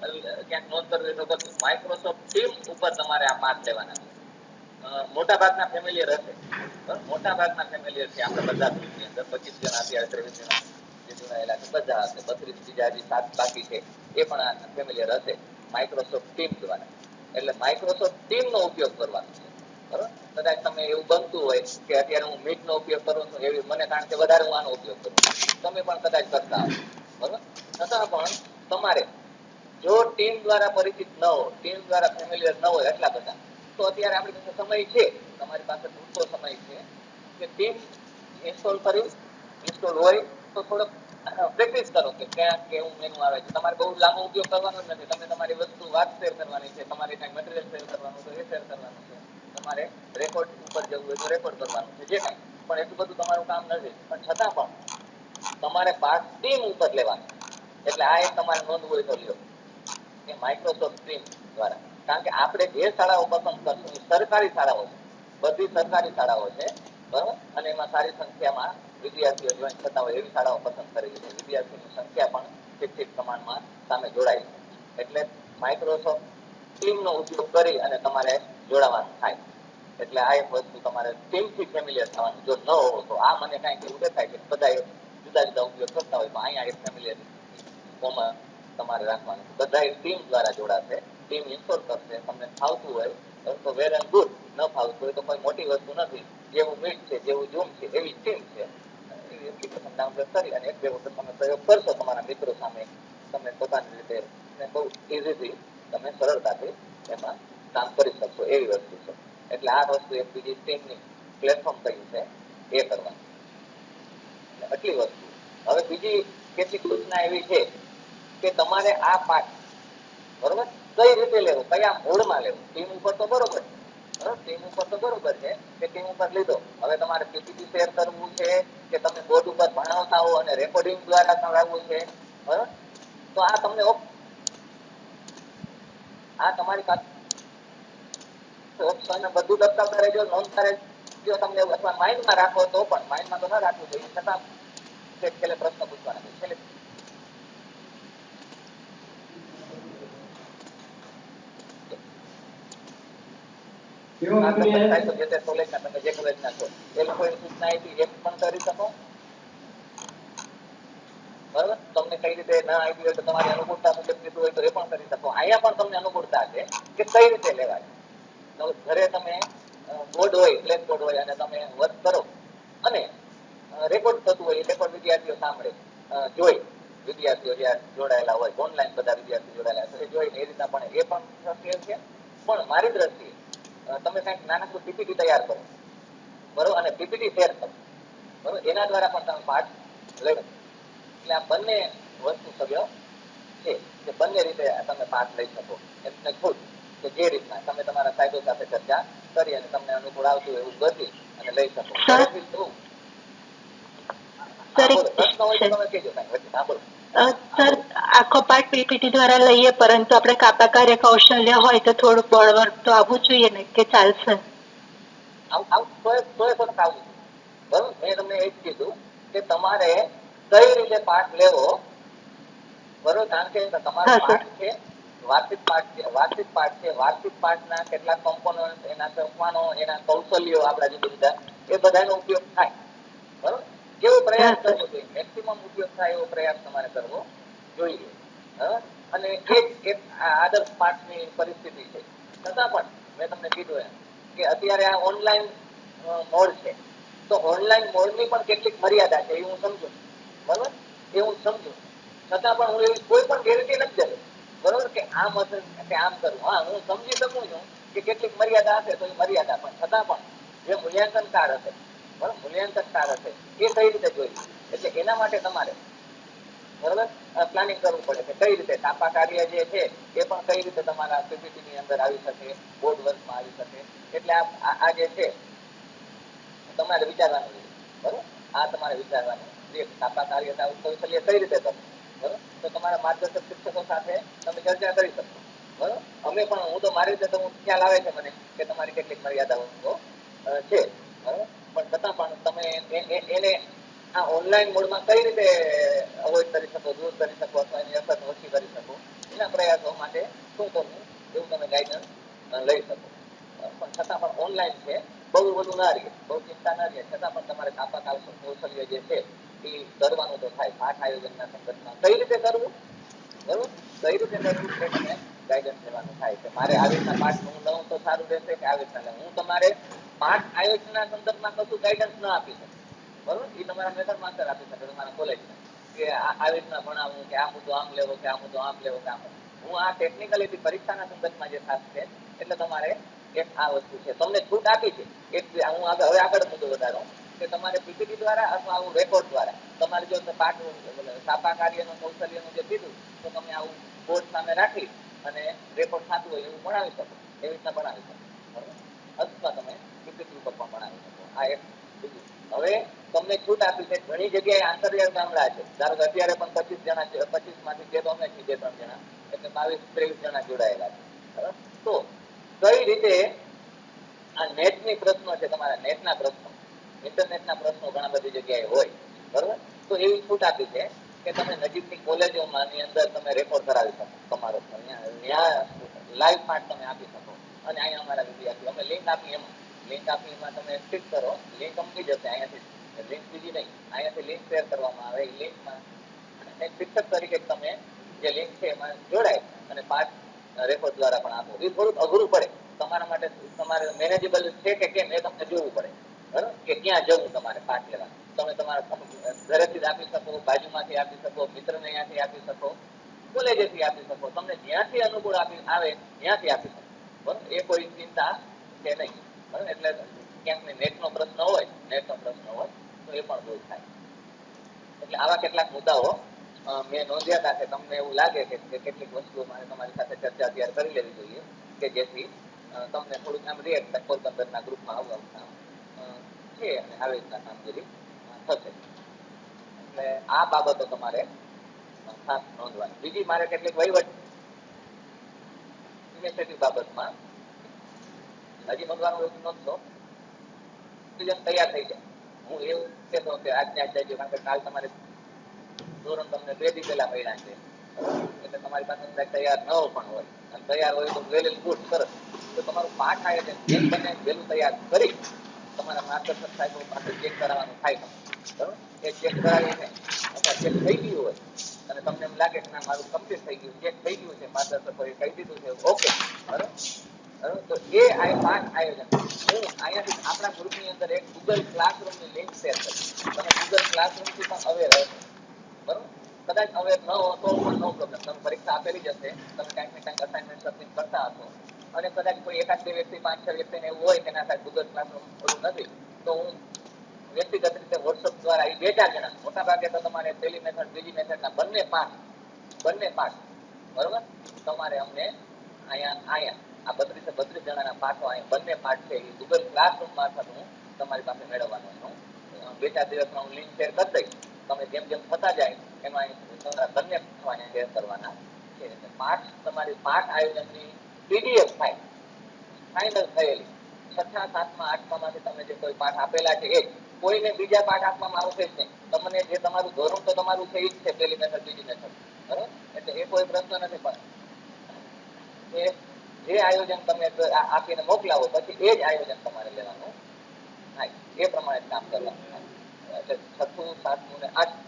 ક્યાંક નોંધ કરવી તો માઇક્રોસોફ્ટ ટીમ ઉપર તમારે આ પાઠ લેવાના મોટા ભાગના ફેમિલિયર હશે? મોટા ભાગના ફેમિલિયર છે આપણે બધા ગ્રુપની અંદર. પચીસ જણા અત્યારે ત્રેવીસ જણા જે જોડાયેલા છે. બધા હશે. બત્રીસ બીજા જે સાત બાકી છે. એ પણ આ ફેમિલિયર હશે માઇક્રોસોફ્ટ ટીમ દ્વારા એટલે માઇક્રોસોફ્ટ ટીમ નો ઉપયોગ કરવાનો છે. બરાબર? કદાચ તમે એવું બનતું હોય કે અત્યારે હું મીટ નો ઉપયોગ કરું છું, એવી મને કારણ કે વધારે હું આનો ઉપયોગ કરું તમે પણ કદાચ કરતા હો બરાબર? છતાં પણ તમારે જો ટીમ દ્વારા પરિચિત ન હો ટીમ દ્વારા ફેમિલિયર ન હોય એટલા બધા, તો અત્યારે આપણી પાસે સમય છે. તમારી પાસે પૂરતો સમય છે કે ટીમ ઇન્સ્ટોલ કરી ઇન્સ્ટોલ હોય તો થોડોક પ્રેક્ટિસ કરો કે ક્યાં, કેવું મેનુ આવે છે. તમારે બહુ લાંબો ઉપયોગ કરવાનો જ નથી. તમે તમારી વસ્તુ વાત શેર કરવાની છે, તમારે કાંઈ મટીરિયલ શેર કરવાનું તો એ શેર કરવાનું છે. તમારે રેકોર્ડ ઉપર જવું હોય તો રેકોર્ડ કરવાનું છે, જે કાંઈ. પણ એટલું બધું તમારું કામ નથી. પણ છતાં પણ તમારે પાર્ટ ટીમ ઉપર લેવાનું. એટલે આ એક તમારે નોંધવું હોય તો લ્યો. એ માઇક્રોસોફ્ટ ટીમ દ્વારા. કારણ કે આપણે જે શાળાઓ પસંદ કરશું એ સરકારી શાળાઓ છે. બધી સરકારી શાળાઓ છે, બરાબર? અને એમાં સારી સંખ્યામાં વિદ્યાર્થીઓ જોઈન થતા હોય એવી શાળાઓ પસંદ કરેલી છે. વિદ્યાર્થીઓની સંખ્યા પણ ઠીક પ્રમાણમાં સામે જોડાય છે. એટલે માઇક્રોસોફ્ટ ટીમનો ઉપયોગ કરી અને તમારે જોડાવાનું થાય. એટલે આ એક વસ્તુ તમારે ટીમથી ફેમિલિયર થવાનું. જો ન હો તો આ મને કાંઈક એવું દેખાય કે બધા જુદા જુદા ઉપયોગ કરતા હોય તો અહીંયા એક ફેમિલિયર કોમન તમારે રાખવાનું બધા ટીમ દ્વારા જોડાશે. ટીમ ઇન્સ્ટોલ કરશે. તમને ફાવતું હોય તો વેર એન્ડ ગુડ ન ફાવતું હોય તો કોઈ મોટી વસ્તુ નથી. જેવું મીટ છે, જેવું ઝૂમ છે, એવી ટીમ છે. એપ્લિકેશન ડાઉનલોડ કરી અને એક બે વખત તમે પ્રયોગ કરશો તમારા મિત્રો સામે. તમે પોતાની રીતે બહુ ઇઝીથી તમે સરળતાથી એમાં કામ કરી શકશો. એવી વસ્તુ છે. એટલે આ વસ્તુ એક બીજી ટીમની પ્લેટફોર્મ કયું છે, એ કરવાનું. આટલી વસ્તુ. હવે બીજી કેટલીક સૂચના એવી છે કે તમારે આ પાઠ, બરોબર? કઈ રીતે લેવો? કયા મૂળમાં લેવો? ટીમ ઉપર તો બરોબર ટીમ ઉપર તો બરોબર છે કે ટીમ ઉપર લીધો. હવે તમારે પીપીટી શેર કરવું છે કે તમે બોર્ડ ઉપર ભણાવતા હો અને રેકોર્ડિંગ દ્વારા કરાવવું છે? બરોબર? તો આ તમને આ તમારી પાસે ઓપ્શન બધું દત્તા કરે જો નોંધ કરે જો તમને અથવા માઇન્ડમાં રાખો તો પણ માઇન્ડમાં તો ન રાખવું જોઈએ. છતાં છેલ્લે પ્રશ્ન પૂછવાના છેલ્લે કેવો આ આપણે તમને થાય તો જે તે કોલેજના તમે જે કોલેજના છો એ લોકોની સૂચના આપી એ પણ કરી શકો બરાબર તમને કઈ રીતે ના આવી હોય તો તમારી અનુકૂળતા મુજબ કીધું હોય તો એ પણ કરી શકો અહીંયા પણ તમને અનુકૂળતા છે કે કઈ રીતે લેવાય ઘરે તમે બોર્ડ હોય બ્લેક બોર્ડ હોય અને તમે વર્ક કરો અને રેકોર્ડ થતું હોય એ રેકોર્ડ વિદ્યાર્થીઓ સાંભળે જોઈ વિદ્યાર્થીઓ જ્યાં જોડાયેલા હોય ઓનલાઈન બધા વિદ્યાર્થીઓ જોડાયેલા હોય એ જોઈને એ રીતના પણ એ પણ શક્ય છે પણ મારી દ્રષ્ટિએ તમે કંઈક નાનકડું પીપીટી તૈયાર કરો. બરોબર અને પીપીટી શેર કરો. બરોબર એના દ્વારા પણ તમે પાઠ લઈ એટલે આ બંને વસ્તુ સભ્યો છે કે બંને રીતે તમે પાઠ લઈ શકો. એટલે ખુદ કે જે રીતના તમે તમારા સાહેબો સાથે ચર્ચા કરી અને તમને અનુકૂળ આવતું એવું ગતિ અને લઈ શકો. પ્રશ્ન હોય તો તમે કહેજો કાંઈ વચ્ચે. અ, સર આખો પાઠ પીપીટી દ્વારા લઈએ પરંતુ આપણે કાપા કાર્ય કૌશલ્ય હોય તો થોડું બળવર્ક તો આવવું જોઈએ ને કે ચાલશે? આવું આવું તોય તોય પણ આવું બરોબર? મેં તમને એ જ કીધું કે તમારે કઈ રીતે પાઠ લેવો? બરોબર? કારણ કે તમારો પાઠ છે વાર્ષિક પાઠ છે વાર્ષિક પાઠ છે. વાર્ષિક પાઠના કેટલાક કમ્પોનન્ટ એના સોંપવાનો એના કૌશલ્યો આપણા જે બધા એ બધાનો ઉપયોગ થાય. બરોબર? કેવો પ્રયાસ કરવો જોઈએ? મેક્સિમમ ઉપયોગ થાય એવો પ્રયાસ તમારે કરવો જોઈએ. અને એક એક આદર્શ પાઠની પરિસ્થિતિ છે. છતાં પણ મેં તમને કીધું એમ કે અત્યારે આ ઓનલાઈન મોડ છે. તો ઓનલાઈન મોડની પણ કેટલીક મર્યાદા છે એ હું સમજુ. બરોબર? એ હું સમજુ. છતાં પણ હું એવી કોઈ પણ ગેરંટી નથી દેતો. બરોબર? કે આમ હશે કે આમ કરું હા હું સમજી શકું છું કે કેટલીક મર્યાદા હશે તો એ મર્યાદા પણ. છતાં પણ જે મૂલ્યાંકનકાર હશે બરોબર? મૂલ્યાંકનકાર હશે એ કઈ રીતે જોઈએ એટલે એના માટે તમારે બરાબર? પ્લાનિંગ કરવું પડે કે કઈ રીતે તાપા કાર્ય જે છે એ પણ કઈ રીતે તમારા પીપીટી અંદર આવી શકે બોર્ડ વર્કમાં આવી શકે. એટલે આ જે છે, તમારે વિચારવાનું બરોબર? આ તમારે વિચારવાનું છે. તાપા કાર્યતા કૌશલ્ય કઈ રીતે કરવું? બરાબર? તો તમારા માર્ગદર્શક શિક્ષકો સાથે તમે ચર્ચા કરી શકો. બરાબર? અમે પણ, હું તો મારી રીતે તો ખ્યાલ આવે છે મને કે તમારી કેટલીક મર્યાદાઓ છે. પણ છતાં પણ તમે એને આ ઓનલાઈન મોડમાં કઈ રીતે અવોઈડ કરી શકો, દૂર કરી શકો અથવા એની અસર ઓછી કરી શકો? એના પ્રયાસો માટે શું કરવું એવું તમે ગાઈડન્સ લઈ શકો. પણ છતાં પણ ઓનલાઈન છે, બહુ વધુ ના રહે, બહુ ચિંતા ના રહે. છતાં પણ તમારે કાપા કૌશલ્ય જે છે, એ કરવાનું તો થાય. પાઠ આયોજનના સંદર્ભમાં કઈ રીતે કરવું? બરોબર? કઈ રીતે કરવું છે? તમે ગાઈડન્સ લેવાનું થાય કે મારે આ રીતના પાઠ હું લઉં તો સારું રહેશે કે આ રીતના હું તમારે પાઠ આયોજનના સંદર્ભમાં કશું ગાઈડન્સ ન આપી શકે. બરોબર? એ તમારા મેટર માસ્ટર આપી શકે, તમારા કોલેજના કે આવી રીતના ભણાવવું કે આ મુદ્દો આમ લેવો, કે આ મુદ્દો આમ લેવો, કે આમ હું આ ટેકનિકલી પરીક્ષાના સંદર્ભમાં જે ખાસ છે, એટલે તમારે એક આ વસ્તુ છે. તમને છૂટ આપી છે. એક હું આગળ, હવે આગળ મુદ્દો વધારો. કે તમારે પીપીટી દ્વારા અથવા આવું રેકોર્ડ દ્વારા, તમારે જો પાઠ સાપા કાર્યનું, કૌશલ્યનું જે કીધું, તો તમે આવું બોર્ડ સામે રાખી અને રેકોર્ડ થતું હોય એવું ભણાવી શકો. એવી રીતના ભણાવી શકો. બરોબર? અથવા તમે તમને છૂટ આપી છે. ઘણી જગ્યાએ આંતરિયાળ ગામડા છે. ધારો કે અત્યારે પણ પચીસ જણા છે, પચીસમાંથી બે અમે છીએ ત્રણ જણા. એટલે બાવીસ, ત્રેવીસ જણા જોડાયેલા છે. તો કઈ રીતે આ નેટની પ્રશ્નો છે, તમારા નેટના પ્રશ્નો. ઇન્ટરનેટના પ્રશ્નો ઘણા બધી જગ્યાએ હોય. બરોબર? તો એવી છૂટ આપી છે કે તમે નજીકની કોલેજોમાં ની અંદર તમે રેકોર્ડ કરાવી શકો. તમારો ત્યાં લાઈવ પાઠ તમે આપી શકો. અને અહીંયા અમારા વિદ્યાર્થીઓ. અમે લિંક આપી એમાં લિંક આપીમાં તમે ક્લિક કરો. લિંક અમકી જશે અહીંયાથી. લિંક બીજી નહીં. અહીંયાથી લિંક શેર કરવામાં આવે એ લિંકમાં શિક્ષક તરીકે તમે જે લિંક છે એમાં જોડાય. અને પાઠ રેકોર્ડ દ્વારા પણ આપો. એ થોડુંક અઘરું પડે. તમારા માટે તમારે મેનેજેબલ છે કે કેમ એ તમને જોવું પડે. બરાબર? કે ક્યાં જવું તમારે પાઠ લેવા. તમે તમારા ઘરેથી જ આપી શકો, બાજુમાંથી આપી શકો, મિત્રને અહીંયાથી આપી શકો, કોલેજેથી આપી શકો. તમને જ્યાંથી અનુકૂળ આપી, આવે ત્યાંથી આપી શકો. બરાબર? એ કોઈ ચિંતા છે નહીં. એટલે ક્યાંક નેટનો પ્રશ્ન હોય નેટનો પ્રશ્ન હોય તો એ પણ દૂર થાય. એટલે આવા કેટલાક મુદ્દાઓ મેં નોંધ્યા હતા કે તમને એવું લાગે કે કેટલીક વસ્તુઓ મારે તમારી સાથે ચર્ચા અત્યારે કરી લેવી જોઈએ કે જેથી તમને થોડુંક આમ રે પોરબંદરના ગ્રુપમાં આવવા અ, છે અને આવી રીતના કામગીરી થશે. એટલે આ બાબતો તમારે ખાસ નોંધવાની. બીજી મારે કેટલીક વહીવટ ઇનિશિયેટિવ બાબતમાં હજી નોંધવાનું એવું નોંધશો તૈયાર થઈ જાય. હું એવું કહેતો કે આજને આજ જાય કારણ કે કાલ તમારે ધોરણ તમને બે દી પહેલા મળ્યા છે. એટલે તમારી પાસે તૈયાર ન પણ હોય. અને તૈયાર હોય તો વેલેલ ગુડ, સરસ. તો તમારું પાઠ આયોજન જેમ બને વેલું તૈયાર કરી તમારા માર્ગદર્શક સાહેબો પાસે ચેક કરાવવાનું થાય બરોબર? એ ચેક કરાવીને અથવા ચેક થઈ ગયું હોય, અને તમને એમ લાગે કે ના, મારું કમ્પ્લીટ થઈ ગયું. ચેક થઈ ગયું છે, માર્ગદર્શકોએ કહી દીધું છે ઓકે બરોબર? તો એ આ પાઠ આયોજન. હું અહીંયાથી આપણા ગ્રુપની અંદર એક ગૂગલ ક્લાસરૂમની લિંક શેર કરી તમે ગૂગલ ક્લાસરૂમથી પણ અવેર રહેશો બરોબર? કદાચ અવેર ન હો, તો પણ નો પ્રોબ્લેમ તમે પરીક્ષા આપેલી જ હશે. તમે કાંઈક ને કાંઈક અસાઇનમેન્ટ સબમિટ કરતા હશો. અને કદાચ કોઈ એકાદ બે વ્યક્તિ, પાંચ, છ વ્યક્તિને એવું હોય કે ના થાય ગૂગલ ક્લાસરૂમ ઓલું નથી, તો હું વ્યક્તિગત રીતે વોટ્સઅપ દ્વારા એ બે ચાર જણા મોટા ભાગે તો તમારે પહેલી મેથડ બીજી મેથડના બંને પાઠ બંને પાઠ, બરોબર? તમારે અમને અહીંયા અહીંયા આ બત્રીસે બત્રીસ જણાના પાઠો અહીંયા બંને પાઠ છે. એ ગૂગલ ક્લાસરૂમ મારફત હું તમારી પાસે મેળવવાનો છું. બે ચાર દિવસમાં હું લિંક શેર કરી દઈશ. તમે જેમ જેમ થતા જાય, એમાં અહીં તમારા બંને પાઠો અહીંયા શેર કરવાના છે. એટલે પાઠ, તમારી પાઠ આયોજનની પીડીએફ ફાઇલ ફાઇનલ થયેલી. છઠ્ઠા, સાતમા આઠમામાંથી તમે જે કોઈ પાઠ આપેલા છે એ કોઈને બીજા પાઠ આપવામાં આવશે જ નહીં. તમને જે તમારું ધોરણ તો તમારું છે, એ જ છે, પેલી મેથડ બીજી મેથડ બરાબર? એટલે એ કોઈ પ્રશ્ન નથી પણ. એ જે આયોજન તમે આ- આપીને મોકલાવો, પછી એ જ આયોજન તમારે લેવાનું. થાય એ પ્રમાણે કામ કરવાનું. એટલે છઠ્ઠું, સાતમું ને આઠમું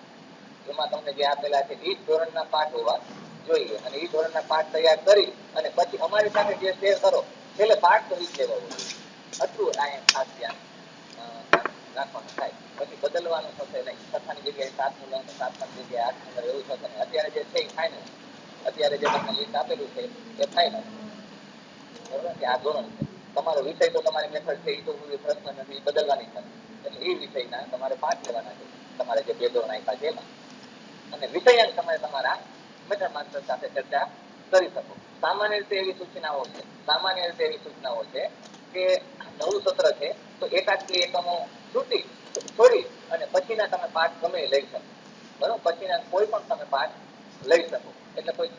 એમાં તમને જે આપેલા છે એ જ ધોરણના પાઠ હોવા જોઈએ. અને એ ધોરણના પાઠ તૈયાર કરી અને પછી અમારી સાથે જે શેર કરો, છેલ્લે પાઠ ઈ જ લેવો આટલું અહીંયા ખાસ ધ્યાન રાખવાનું થાય. પછી બદલવાનું થશે નહીં. છઠ્ઠાની જગ્યાએ સાતમું લઈને સાતમાની જગ્યાએ આઠમું એવું થશે નહીં. અત્યારે જે છે એ ફાઇનલ અત્યારે જે તમને લિસ્ટ આપેલું છે, એ ફાઇનલ બરોબર આ ધોરણ તમારો વિષય તો તમારી મેથડ છે એ તો પ્રશ્ન નથી, બદલવાની છે. એટલે એ વિષયના તમારે પાઠ લેવાના છે, તમારે જે બે નાખ્યા છે એમાં. અને વિષયાંક તમે તમારા મેથડ માસ્ટર સાથે ચર્ચા કરી શકો. સામાન્ય રીતે એવી સૂચનાઓ છે, સામાન્ય રીતે એવી સૂચનાઓ છે કે નવું સત્ર છે, તો એકાદ બે એકમો છૂટી, છોડી અને પછીના તમે પાઠ ગમે લઈ શકો. બરોબર? પછીના કોઈ પણ તમે પાઠ લઈ શકો. એટલે કોઈ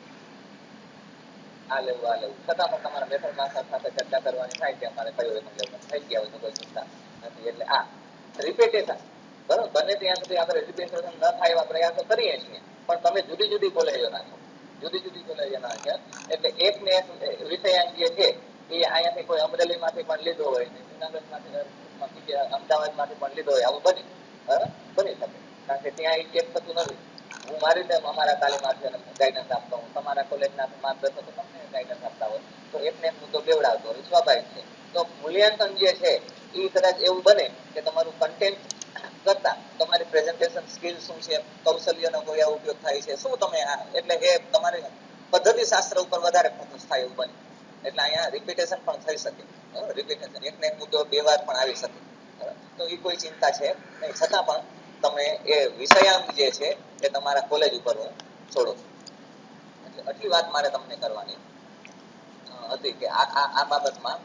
આ લેવું, આ છતાં પણ તમારા મેથડ માસ્ટર સાથે ચર્ચા કરવાની થાય કે અમારે કયો એકમ લેવું થઈ ગયા હોય તો કોઈ ચિંતા નથી. એટલે આ રિપીટેશન બરોબર? બને ત્યાં સુધી આપણે રિપીટેશન ન થાય એવા પ્રયાસો કરીએ છીએ. પણ તમે જુદી જુદી કોલેજોના છો જુદી જુદી કોલેજોના છે એટલે એક ને એક વિષયાંક જે છે, એ અહીંયાથી કોઈ અમરેલીમાંથી પણ લીધો હોય, જુનાગઢમાંથી અમદાવાદમાંથી પણ લીધો હોય, આવું બને? બની શકે. કારણ કે ત્યાં એ ચેક થતું નથી. હું મારી રીતે અમારા તાલીમાર્થીઓને ગાઈડન્સ આપતો હું તમારા કોલેજના માર્ગદર્શકો તમને ગાઈડન્સ આપતા હોય. તો એકને એક મુદ્દો બેવડાવતો હોય. સ્વાભાવિક છે. તો મૂલ્યાંકન જે છે એ કદાચ એવું બને કે તમારું કન્ટેન્ટ કરતા તમારી પ્રેઝન્ટેશન સ્કિલ શું છે, કૌશલ્યનો કયા ઉપયોગ થાય છે, શું તમે આ, એટલે એ તમારે પદ્ધતિ શાસ્ત્ર ઉપર વધારે ફોકસ થાય એવું બને. એટલે અહીંયા રિપીટેશન પણ થઈ શકે. રિપીટેશન એકને એક મુદ્દો બે વાર પણ આવી શકે? તો એ કોઈ ચિંતા છે નહીં. છતાં પણ તમે એ વિષયાંક જે છે એ તમારા કોલેજ ઉપર હું છોડો. છો એટલે આટલી વાત મારે તમને કરવાની હતી કે આ આ બાબતમાં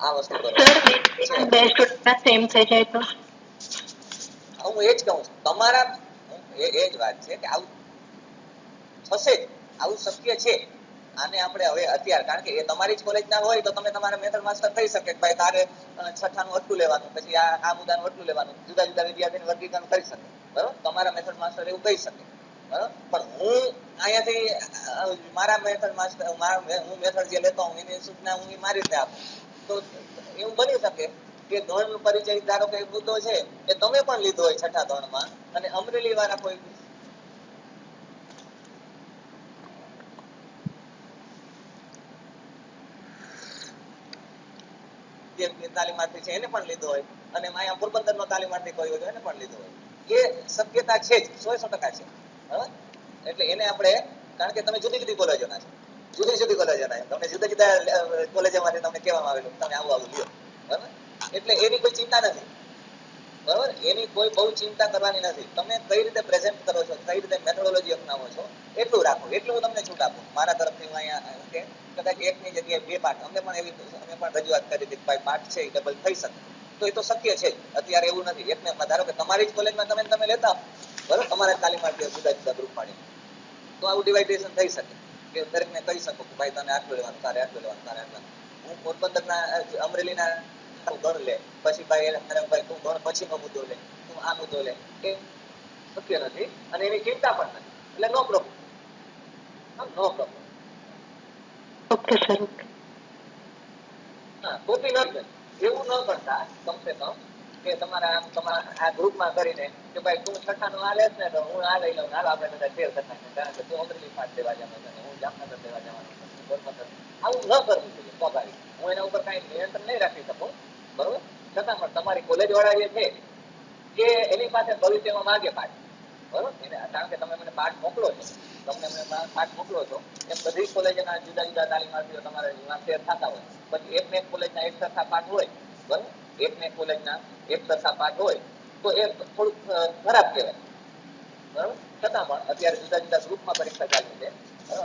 આ વસ્તુ કરો બે સ્ટુડન્ટના સેમ થઈ જાય તો? હું એ જ કહું છું. તમારા એ એ જ વાત છે કે આવું થશે જ. આવું શક્ય છે. આને આપણે હવે અત્યારે, કારણ કે એ તમારી જ કોલેજના હોય તો તમે તમારા મેથડ માસ્ટર થઈ શકે કે ભાઈ તારે છઠ્ઠાનું અટલું લેવાનું, પછી આ આ મુદ્દાનું અટલું લેવાનું, જુદા જુદા વિદ્યાર્થીને વર્ગીકરણ કરી શકે, બરોબર? તમારા મેથડ માસ્ટર એવું કહી શકે પણ હું અહીંયાથી મારા મેથડ માસ્ટર હું મેથડ જે લેતો હું એની સૂચના હું મારી રીતે આપું. તો એવું બની શકે કે ધોરણ પરિચય ધારો કે મુદ્દો છે, એ તમે પણ લીધો હોય છઠ્ઠા ધોરણમાં, અને અમરેલી વાળા કોઈ જે તાલીમાર્થી છે, એને પણ લીધો હોય. અને અહીંયા પોરબંદર નો તાલીમાર્થી કોઈ હોય એને પણ લીધો હોય. એ શક્યતા છે જ, સો સો ટકા છે. બરાબર એટલે એને આપણે, કારણ કે તમે જુદી જુદી કોલેજોના છો. જુદી જુદી કોલેજોના છો. તમને જુદા જુદા કોલેજોમાંથી તમને કહેવામાં આવેલું, તમે આવું આવું લ્યો. બરાબર? એટલે એની કોઈ ચિંતા નથી. બરાબર? એની કોઈ બહુ ચિંતા કરવાની નથી. તમે કઈ રીતે પ્રેઝન્ટ કરો છો, કઈ રીતે મેથોડોલોજી અપનાવો છો, એટલું રાખો. એટલું હું તમને છૂટ આપું. મારા તરફથી હું અહીંયા કે, કદાચ એકની જગ્યાએ બે પાઠ. અમે પણ એવી, અમે પણ રજૂઆત કરી હતી ભાઈ પાઠ છે એ ડબલ થઈ શકે. તો એ તો શક્ય છે અત્યારે એવું નથી. એકને ધારો કે તમારી જ કોલેજમાં તમે તમે લેતા બરાબર? તમારા તાલીમાર્થીઓ જુદા જુદા ગ્રુપ પાડી તો આવું ડિવાઇડેશન થઈ શકે. કે દરેકને કહી શકો કે ભાઈ તને આટલું લેવાનું, તારે આટલું લેવાનું, તારે આટલું હું પોરબંદરના, અમરેલીના તું ગણ લે. પછી ભાઈ એને ભાઈ તું ગણ પછીનો મુદ્દો લે. તું આ મુદ્દો લે. એ શક્ય નથી અને એની ચિંતા પણ નથી. એટલે no problem no problem okay sir okay હા કોપી ન એવું ન કરતા કમસે કમ કે તમારા આમ તમારા આ ગ્રુપમાં કરીને કે ભાઈ તું છઠ્ઠાનું આ લેશ ને તો હું આ લઈ લઉં હાલ આપણે બધા શેર કરતા કારણ કે તું અમરેલી પાસ લેવા જવાનો છે હું જામનગર લેવા જવાનો છું આવું ન કરવું જોઈએ સ્વાભાવિક. હું એના ઉપર કાંઈ નિયંત્રણ નહીં રાખી શકું. બરોબર? છતાં પણ તમારી કોલેજ વાળા જે છે કે એની પાસે ભવિષ્યમાં માગે પાઠ બરોબર? એને કારણ કે તમે મને પાઠ મોકલો છો. તમને મને પાઠ મોકલો છો, એમ બધી કોલેજના જુદા જુદા તાલીમાર્થીઓ તમારે શેર થતા હોય. પછી એક ને એક કોલેજના એક સરખા પાઠ હોય, બરોબર? એક ને એક કોલેજના એક સરખા પાઠ હોય, તો એ થોડુંક ખરાબ કહેવાય. બરોબર? છતાં પણ અત્યારે જુદા જુદા ગ્રુપમાં પરીક્ષા ચાલી છે?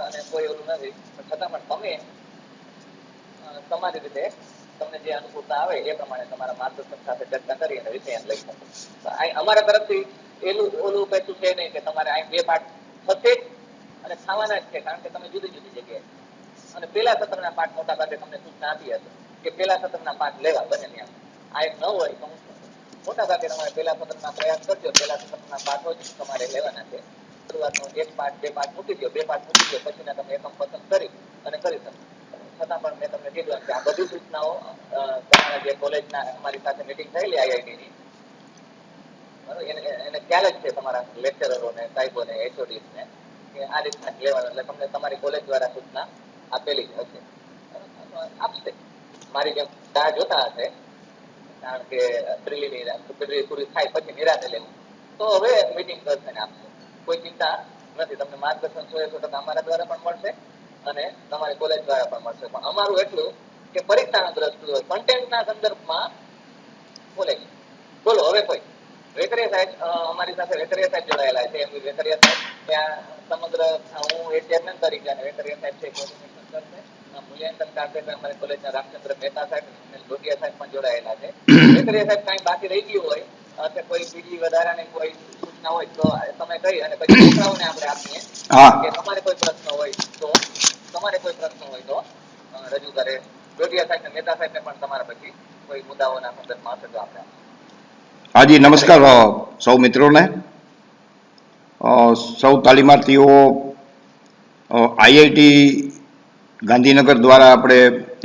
અને કોઈ ઓલું નથી. છતાં પણ તમે તમારી રીતે તમને જે અનુકૂળતા આવે એ પ્રમાણે તમારા માર્ગદર્શન સાથે ચર્ચા કરી અને વિષય લઈ શકો. અમારા તરફથી એલું ઓલું કહેતું છે નહીં કે તમારે અહીં બે પાઠ થશે અને ખાવાના જ છે, કારણ કે તમે જુદી જુદી જગ્યાએ. અને પેલા સત્રના પાઠ મોટા ભાગે તમને સૂચના આપી હતી કે પેલા સત્રના પાઠ લેવા બને ત્યાં. આ એક ન હોય તો મોટા ભાગે તમારે પેલા સત્રના પ્રયાસ કરજો, પેલા સત્રના પાઠો જ તમારે લેવાના છે. શરૂઆતનો એક પાઠ, બે પાઠ મૂકી દો, બે પાઠ મૂકી દો, પછીના તમે એકમ પસંદ કરી અને કરી શકો. છતાં પણ મેં તમને કીધું કે આ બધી સૂચનાઓ તમારા જે કોલેજના અમારી સાથે મિટિંગ થયેલી આઈઆઈટીની એને એને ખ્યાલ જ છે તમારા લેક્ચરરોને સાહેબોને એચઓડીસને કે આ રીતના લેવાનું. એટલે તમને તમારી કોલેજ દ્વારા સૂચના આપેલી જ હશે. આપશે. મારી જેમ રાહ જોતા હશે, કારણ કે પ્રિલિમિનરી પ્રિલિ પૂરી થાય પછી નિરાતે લેવું. તો હવે મીટિંગ કરશે ને આપશે. કોઈ ચિંતા નથી. તમને માર્ગદર્શન સો સો ટકા અમારા દ્વારા પણ મળશે. અને તમારી કોલેજ દ્વારા પણ મળશે. પણ અમારું એટલું કે પરીક્ષાના દ્રષ્ટિએ કન્ટેન્ટના સંદર્ભમાં કોલેજ બોલો હવે કોઈ. વેકરિયા સાહેબ અમારી સાથે વેકરિયા સાહેબ જોડાયેલા છે. એમ વેકરિયા સાહેબ ત્યાં સમગ્ર હું એ ચેરમેન તરીકે અને વેકરિયા સાહેબ છે કોર્ડિનેશન કરશે મૂલ્યાંકન કાર્યક્રમ અમારી કોલેજના રામચંદ્ર મહેતા સાહેબ અને લોટિયા સાહેબ પણ જોડાયેલા છે. વેકરિયા સાહેબ કાંઈ બાકી રહી ગયું હોય કોઈ બીજી વધારાની કોઈ સૂચના હોય તો તમે કહી અને પછી છોકરાઓને આપણે આપીએ. કે તમારે કોઈ પ્રશ્ન હોય તો તમારે કોઈ પ્રશ્ન હોય તો રજૂ કરે. ડોડિયા સાહેબ મહેતા સાહેબને પણ તમારા પછી કોઈ મુદ્દાઓના સંદર્ભમાં હશે તો આપણે હાજી, નમસ્કાર સૌ મિત્રોને. સૌ તાલીમાર્થીઓ આઈઆઈટી ગાંધીનગર દ્વારા આપણે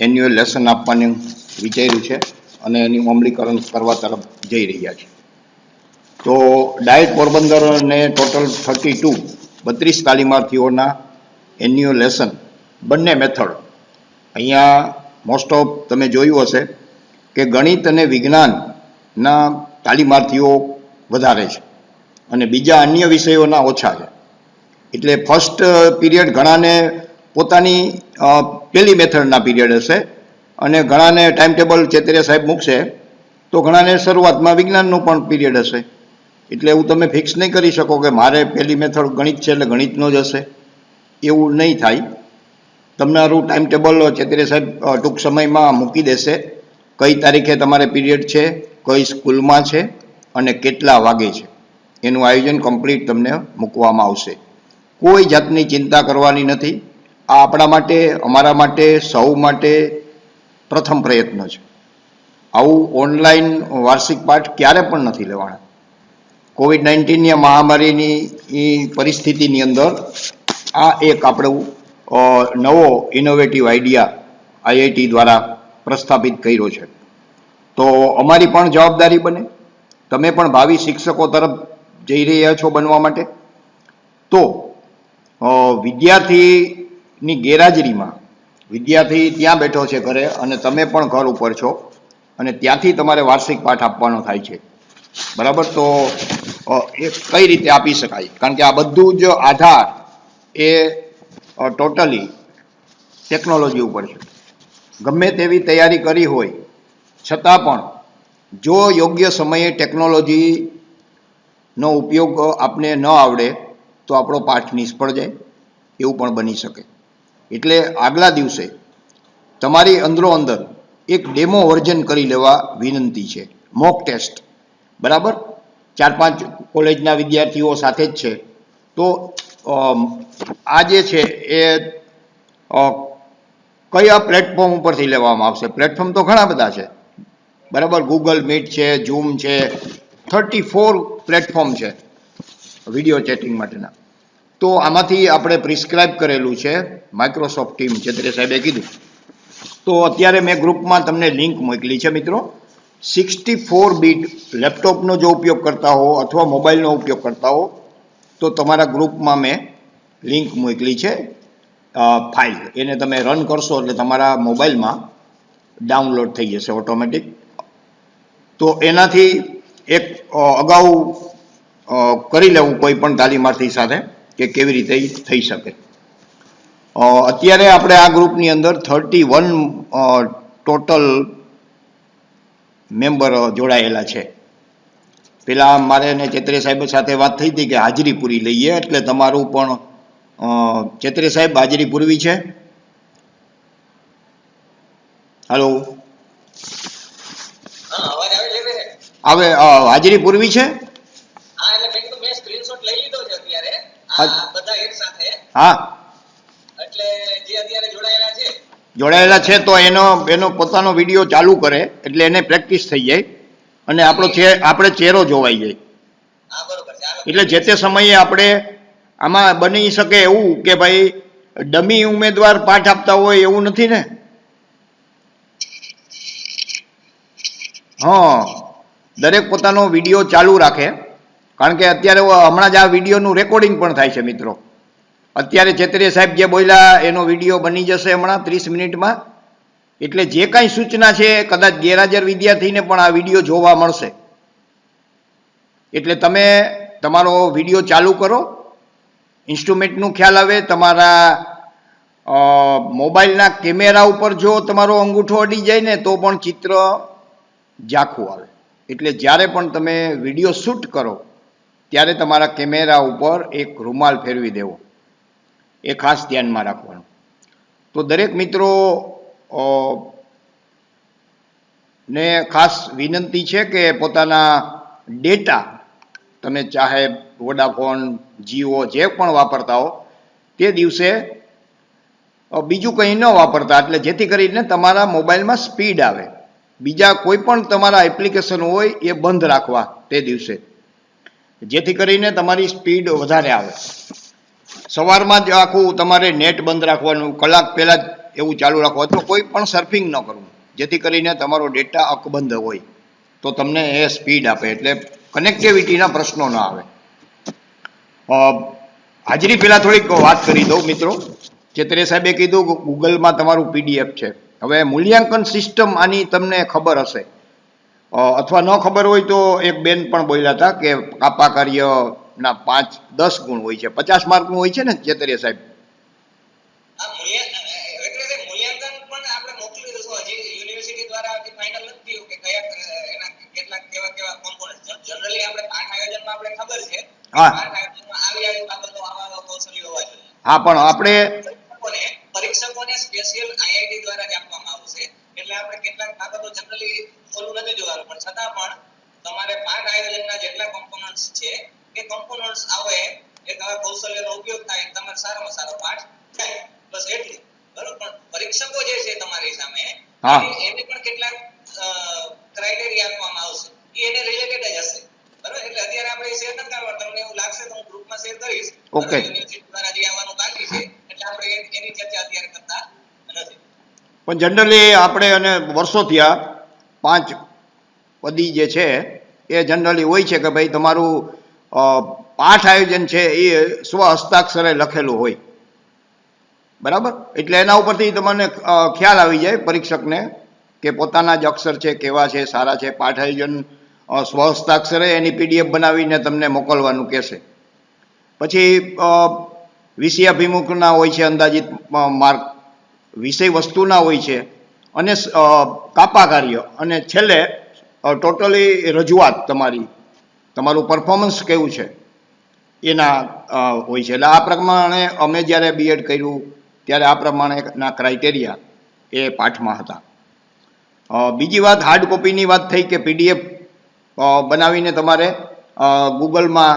એન્યુઅલ લેસન આપવાનું વિચાર્યું છે અને એનું અમલીકરણ કરવા તરફ જઈ રહ્યા છે તો ડાયટ પોરબંદર અને ટોટલ થર્ટી ટુ, બત્રીસ તાલીમાર્થીઓના એન્યુઅલ લેસન બંને મેથડ અહીંયા મોસ્ટ ઓફ તમે જોયું હશે કે ગણિત અને વિજ્ઞાનના તાલીમાર્થીઓ વધારે છે અને બીજા અન્ય વિષયોના ઓછા છે. એટલે ફર્સ્ટ પીરિયડ ઘણાને પોતાની પહેલી મેથડના પીરિયડ હશે અને ઘણાને ટાઈમ ટેબલ ચેતરિયા સાહેબ મૂકશે તો ઘણાને શરૂઆતમાં વિજ્ઞાનનું પણ પીરિયડ હશે. એટલે એવું તમે ફિક્સ નહીં કરી શકો કે મારે પહેલી મેથડ ગણિત છે એટલે ગણિતનો જ હશે. એવું નહીં થાય. તમારું ટાઈમ ટેબલ ચેતરિયા સાહેબ ટૂંક સમયમાં મૂકી દેશે. કઈ તારીખે તમારે પીરિયડ છે, કઈ સ્કૂલમાં છે અને કેટલા વાગે છે. એનું આયોજન કમ્પ્લીટ તમને મૂકવામાં આવશે. કોઈ જાતની ચિંતા કરવાની નથી. આ આપણા માટે, અમારા માટે, સૌ માટે પ્રથમ પ્રયત્ન છે. આવું ઓનલાઈન વાર્ષિક પાઠ ક્યારે પણ નથી લેવાના. કોવિડ નાઇન્ટીનની મહામારીની પરિસ્થિતિની અંદર આ એક આપણું નવો ઇનોવેટિવ આઈડિયા આઈઆઈટી દ્વારા પ્રસ્થાપિત કર્યો છે. તો અમારી પણ જવાબદારી બને. તમે પણ ભાવિ શિક્ષકો તરફ જઈ રહ્યા છો બનવા માટે. તો વિદ્યાર્થીની ગેરહાજરીમાં, વિદ્યાર્થી ત્યાં બેઠો છે ઘરે અને તમે પણ ઘર ઉપર છો અને ત્યાંથી તમારે વાર્ષિક પાઠ આપવાનો થાય છે. બરાબર? તો એ કઈ રીતે આપી શકાય? કારણ કે આ બધું જ આધાર એ ટોટલી ટેકનોલોજી ઉપર છે. ગમે તેવી તૈયારી કરી હોય, છતાં પણ જો યોગ્ય સમયે ટેકનોલોજીનો ઉપયોગ આપને ન આવડે, તો આપણો પાઠ નિષ્ફળ જાય, એવું પણ બની શકે. એટલે આગલા દિવસે તમારી અંદરો અંદર એક ડેમો વર્જન કરી લેવા વિનંતી છે. મોક ટેસ્ટ બરાબર? ચાર પાંચ કોલેજના વિદ્યાર્થીઓ સાથે જ છે. તો આ જે છે એ કયા પ્લેટફોર્મ ઉપરથી લેવામાં આવશે? પ્લેટફોર્મ તો ઘણા બધા છે. બરાબર? ગૂગલ મીટ છે ઝૂમ છે થર્ટી ફોર પ્લેટફોર્મ છે વીડિયો ચેટિંગ માટેના. તો આમાંથી આપણે પ્રિસ્ક્રાઇબ કરેલું છે માઇક્રોસોફ્ટ ટીમ ચેતરે સાહેબે કીધું. તો અત્યારે મેં ગ્રુપમાં તમને લિંક મોકલી છે મિત્રો. સિક્સટી ફોર બીટ લેપટોપનો જો ઉપયોગ કરતા હો અથવા મોબાઈલનો ઉપયોગ કરતા હો તો તમારા ગ્રુપમાં મેં લિંક મોકલી છે ફાઇલ. એને તમે રન કરશો એટલે તમારા મોબાઈલમાં ડાઉનલોડ થઈ જશે ઓટોમેટિક. તો એનાથી એક અગાઉ કરી લેવું કોઈ પણ તાલીમાર્થી સાથે કે કેવી રીતે થઈ શકે. અત્યારે આપણે આ ગ્રુપની અંદર થર્ટી વન ટોટલ મેમ્બર જોડાયેલા છે. પેલા મારે ને ચેત્રે સાહેબ સાથે વાત થઈ હતી કે હાજરી પૂરી લઈએ એટલે તમારું પણ ચેત્રે સાહેબ હાજરી પૂરવી છે? હાલો? હવે હાજરી પૂરવી છે? હા જોડાયેલા છે. તો એનો એનો પોતાનો વીડિયો ચાલુ કરે એટલે એને પ્રેક્ટિસ થઈ જાય. અને આપણો આપણે ચહેરો જોવાઈ જાય. એટલે જે તે સમયે આપણે આમાં બની શકે એવું કે ભાઈ ડમી ઉમેદવાર પાઠ આપતા હોય એવું નથી ને? હા. દરેક પોતાનો વીડિયો ચાલુ રાખે. કારણ કે અત્યારે હમણાં જ આ વિડીયોનું રેકોર્ડિંગ પણ થાય છે મિત્રો. અત્યારે ચેતરીય સાહેબ જે બોલ્યા એનો વીડિયો બની જશે હમણાં ત્રીસ મિનિટમાં. એટલે જે કાંઈ સૂચના છે, કદાચ ગેરહાજર વિદ્યાર્થીને પણ આ વીડિયો જોવા મળશે. એટલે તમે તમારો વીડિયો ચાલુ કરો. ઇન્સ્ટ્રુમેન્ટનું ખ્યાલ આવે, તમારા મોબાઈલના કેમેરા ઉપર જો તમારો અંગૂઠો અડી જાય ને, તો પણ ચિત્ર ઝાખું આવે. એટલે જ્યારે પણ તમે વીડિયો શૂટ કરો, ત્યારે તમારા કેમેરા ઉપર એક રૂમાલ ફેરવી દેવો. એ ખાસ ધ્યાનમાં રાખવાનું. તો દરેક મિત્રો ને ખાસ વિનંતી છે કે પોતાના ડેટા, તમે ચાહે વોડાફોન, જીઓ જે પણ વાપરતા હો, તે દિવસે બીજું કંઈ ન વાપરતા. એટલે જેથી કરીને તમારા મોબાઈલમાં સ્પીડ આવે. બીજા કોઈ પણ તમારા એપ્લિકેશન હોય, એ બંધ રાખવા તે દિવસે. જેથી કરીને તમારી સ્પીડ વધારે આવે. સવારમાં જ આખું તમારે નેટ બંધ રાખવાનું. કલાક પહેલાં જ એવું ચાલુ રાખો. અથવા કોઈ પણ સર્ફિંગ ન કરવું જેથી કરીને તમારો ડેટા અકબંધ હોય. તો તમને એ સ્પીડ આપે. એટલે કનેક્ટિવિટીના પ્રશ્નો ન આવે. હાજરી પહેલાં થોડીક વાત કરી દઉં મિત્રો. ચેતરે સાહેબે કીધું કે ગૂગલમાં તમારું પીડીએફ છે. હવે મૂલ્યાંકન સિસ્ટમ આની તમને ખબર હશે. અથવા ન ખબર હોય તો એક બેન પણ બોલ્યા હતા કે કાપા કાર્યના પાંચ દસ ગુણ હોય છે. પચાસ માર્કનું હોય છે ને ચેતરિયા સાહેબ? હા. પણ આપણે પરીક્ષકોને પરીક્ષકોને સ્પેશિયલ આઈઆઈટી દ્વારા જ આપવામાં આવશે એટલે આપણે કેટલાક બાબતો જનરલી ઓલું નથી જોવાનું પણ છતાં પણ તમારે પાઠ આયોજનના જેટલા કોમ્પોનન્ટ્સ છે એ કોમ્પોનન્ટ્સ આવે એક આવા કૌશલ્યનો ઉપયોગ થાય તમારે સારામાં સારો પાઠ થાય. બસ એટલું. બરોબર? પણ પરીક્ષકો જે છે તમારી સામે હા. એ- એને પણ કેટલાક ક્રાઇટેરિયા આપવામાં આવશે એ એને રિલેટેડ જ હશે બરોબર એટલે અત્યારે આપણે શેર નથી કરવા તમને એવું લાગશે તો હું ગ્રુપમાં શેર કરીશ Okay. બરોબર? યુનિવર્સિટી દ્વારા જે આવવાનું બાકી છે એટલે આપણે એ- એની ચર્ચા અત્યારે કરતા નથી પણ જનરલી આપણે અને વર્ષો થયા પાંચ પદી જે છે, એ જનરલી હોય છે કે ભાઈ તમારું પાઠ આયોજન છે એ સ્વ હસ્તાક્ષરે લખેલું હોય. બરાબર? એટલે એના ઉપરથી તમને ખ્યાલ આવી જાય પરીક્ષકને કે પોતાના જ અક્ષર છે, કેવા છે, સારા છે, પાઠ આયોજન સ્વ હસ્તાક્ષરે એની પીડીએફ બનાવીને તમને મોકલવાનું કહેશે. પછી વિષયાભિમુખના હોય છે અંદાજિત માર્ક. વિષય વસ્તુના હોય છે. અને કાપા કાર્ય અને છેલ્લે ટોટલી રજૂઆત તમારી. તમારું પરફોર્મન્સ કેવું છે? એના હોય છે. એટલે આ પ્રમાણે અમે જ્યારે બીએડ કર્યું, ત્યારે આ પ્રમાણેના ક્રાઇટેરિયા એ પાઠમાં હતા. બીજી વાત હાર્ડ કોપીની વાત થઈ કે પીડીએફ બનાવીને તમારે ગૂગલમાં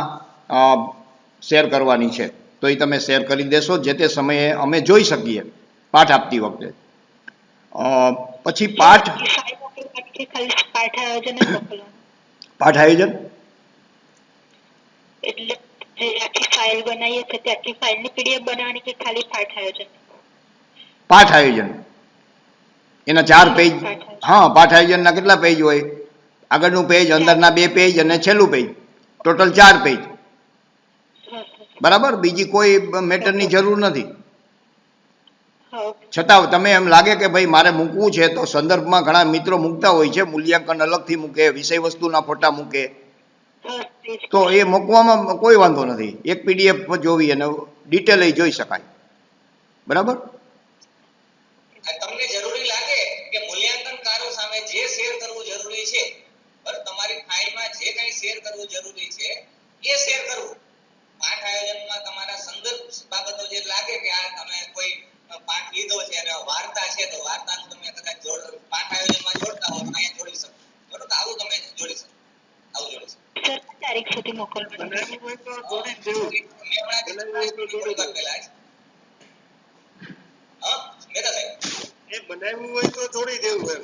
શેર કરવાની છે. તો એ તમે શેર કરી દેશો. જે તે સમયે અમે જોઈ શકીએ. પાઠ આપતી વખતે. પછી પાઠ પાઠ આયોજન? પાઠ આયોજન એટલે જે આખી ફાઇલ બનાવીએ છીએ તે આખી ફાઇલની પીડીએફ બનાવવાની કે ખાલી પાઠ આયોજન? પાઠ આયોજન. એના ચાર પેજ હા પાઠ આયોજનના કેટલા પેજ હોય? આગળનું પેજ અંદરના બે પેજ અને છેલ્લું પેજ ટોટલ ચાર પેજ બરાબર? બીજી કોઈ મેટરની જરૂર નથી. છતાં તમે એમ લાગે કે ભાઈ મારે મૂકવું છે, તો સંદર્ભમાં ઘણા મિત્રો મૂકતા હોય છે, મૂલ્યાંકન અલગથી મૂકે વિષય વસ્તુના ફોટા મૂકે. એ. તો એ મૂકવામાં કોઈ વાંધો નથી. એક પીડીએફ જોવી અને ડિટેલ જોઈ શકાય. બરાબર? તમને જરૂરી લાગે કે મૂલ્યાંકનકારો સામે જે શેર કરવું જરૂરી છે બરાબર તમારી ફાઇલમાં જે કંઈ શેર કરવું જરૂરી છે, એ શેર કરવું. પાઠ આયોજનમાં તમારા સંદર્ભ બાબતો જે લાગે કે આ તમે કોઈ પાઠ લીધો છે અને વાર્તા છે તો વાર્તાનું તમે કદાચ જોડ પાઠ આયોજનમાં જોડતા હો તો અહીંયા જોડી શકો. બરોબર તો આવું તમે જોડી શકો. આવું જોડી શકો. તારીખ સુધી બનાવ્યું હોય તો જોડી દેવું એમ.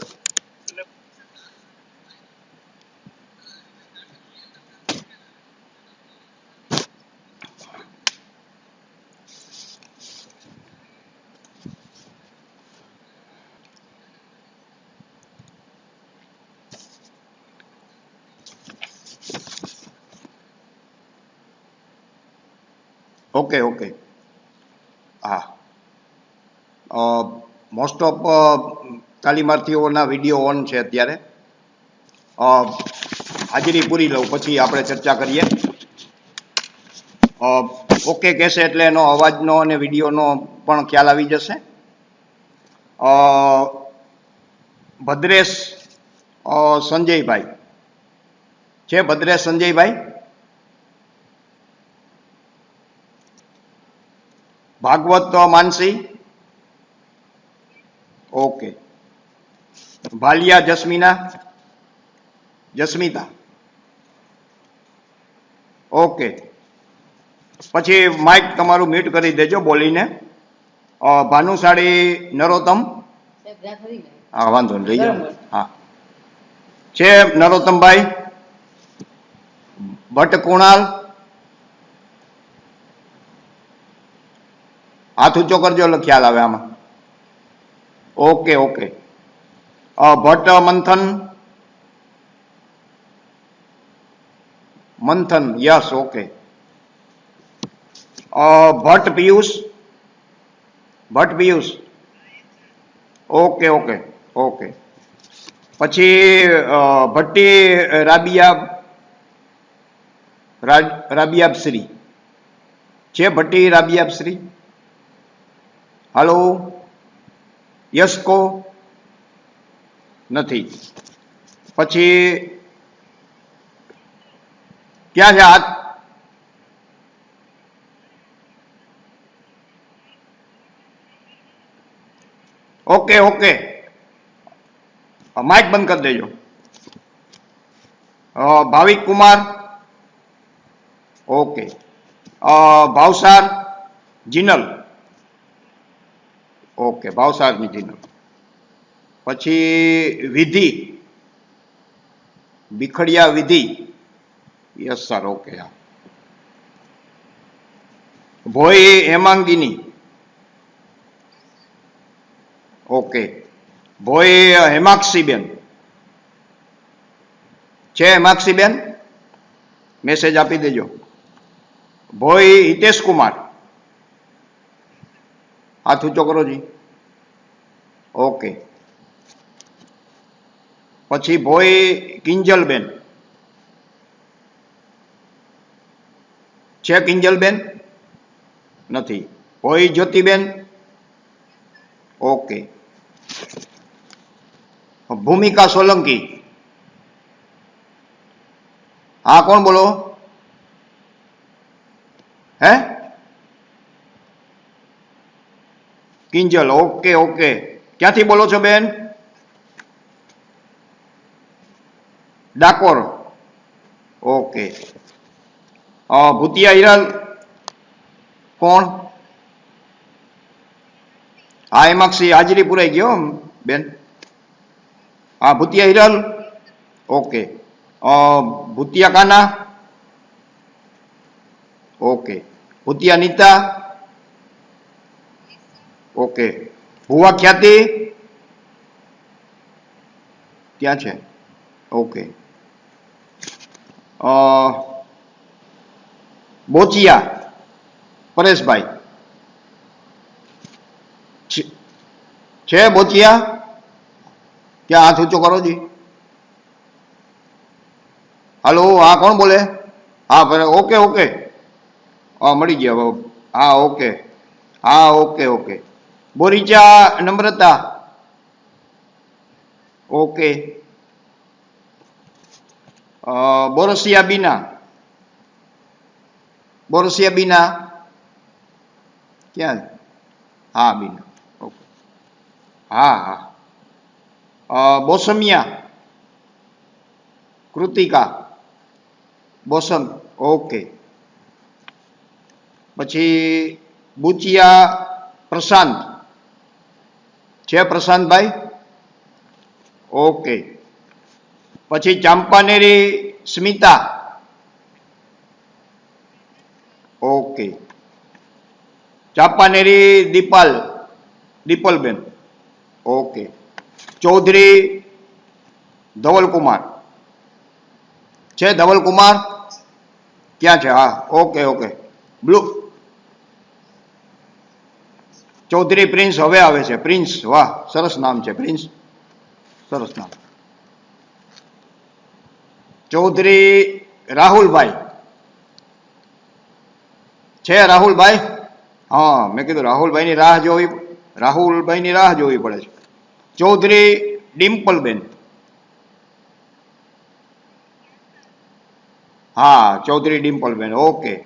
ઓકે ઓકે હા. મોસ્ટ ઓફ તાલીમાર્થીઓના વીડિયો ઓન છે અત્યારે. હાજરી પૂરી લઉં, પછી આપણે ચર્ચા કરીએ. ઓકે કહેશે એટલે એનો અવાજનો અને વિડીયોનો પણ ખ્યાલ આવી જશે. ભદ્રેશ સંજયભાઈ. છે ભદ્રેશ સંજયભાઈ? ભાગવત માનસી? ઓકે. ભાલિયા જસ્મીના? જસ્મિતા. ઓકે. પછી માઇક તમારું મ્યુટ કરી દેજો બોલીને. ભાનુશાળી નરોત્તમ? હા, વાંધો નહીં રહી જાઓ. હા. છે નરોત્તમભાઈ? ભટ્ટ કુણાલ? હાથ ઊંચો કરજો એટલે ખ્યાલ આવે આમાં. ઓકે ઓકે અ, Bhatt Manthan. Manthan yes okay Bhatt Piyush. Bhatt Piyush. Okay okay okay પછી અ, ભટ્ટી રાબિયા રા- રાબિયાબ શ્રી. છે ભટ્ટી રાબિયાબ શ્રી? હાલો? યસકો નથી. પછી ક્યાં છે હાથ? Okay okay. માઇક બંધ કરી દેજો. અ, ભાવિક કુમાર? ઓકે. અ, ભાવસાર? જીનલ? ઓકે ભાવસારની જીનલ પછી Vidhi Bikhadiya Vidhi yes sir okay હા ભોઈ હેમાંગીની ઓકે ભોઈ હેમાક્ષીબેન છે હેમાક્ષીબેન મેસેજ આપી દેજો ભોઈ હિતેશ કુમાર હાથ ઊંચો કરો જી. ઓકે. પછી ભોઈ કિંજલબેન. છે કિંજલબેન? નથી. ભોઈ જ્યોતિબેન? ઓકે. ભૂમિકા સોલંકી. હા, કોણ બોલો? હે? કિંજલ ઓકે ઓકે ક્યાંથી બોલો છો બેન ડાકોર ઓકે અ, ભૂતિયા હિરલ કોણ હા એમાક્ષી હાજરી પુરાઈ ગયો હમ, બેન હા ભૂતિયા હિરલ ઓકે અ, ભૂતિયા કાના ઓકે ભૂતિયા નીતા ઓકે ભુવા ખ્યાતિ ત્યાં છે ઓકે અ, બોચિયા પરેશભાઈ છે- છે બોચિયા ક્યાં હાથ ઊંચો કરો જી હાલો હા કોણ બોલે હા બરાબર ઓકે ઓકે હા મળી ગયા હવે. હા ઓકે હા okay okay Boricha Namrata okay અ, બોરસિયા બીના બોરસિયા બીના ક્યાં હા બીના ઓકે હા હા અ, બોસમિયા કૃતિકા બોસમ ઓકે પછી બુચિયા પ્રશાંત છે પ્રશાંતભાઈ ઓકે. પછી ચાંપાનેરી સ્મિતા? ઓકે. ચાંપાનેરી દીપાલ? દીપલબેન? ઓકે. ચૌધરી ધવલકુમાર? છે ધવલકુમાર? ક્યાં છે? હા, okay okay. Blue Chaudhary Prince હવે આવે છે. પ્રિન્સ, વાહ, સરસ નામ છે, પ્રિન્સ. સરસ નામ. ચૌધરી રાહુલભાઈ. છે રાહુલભાઈ? હા, મેં કીધું રાહુલભાઈની રાહ જોવી, રાહુલભાઈની રાહ જોવી પડે છે. ચૌધરી ડિમ્પલબેન. હા, ચૌધરી ડિમ્પલબેન, ઓકે.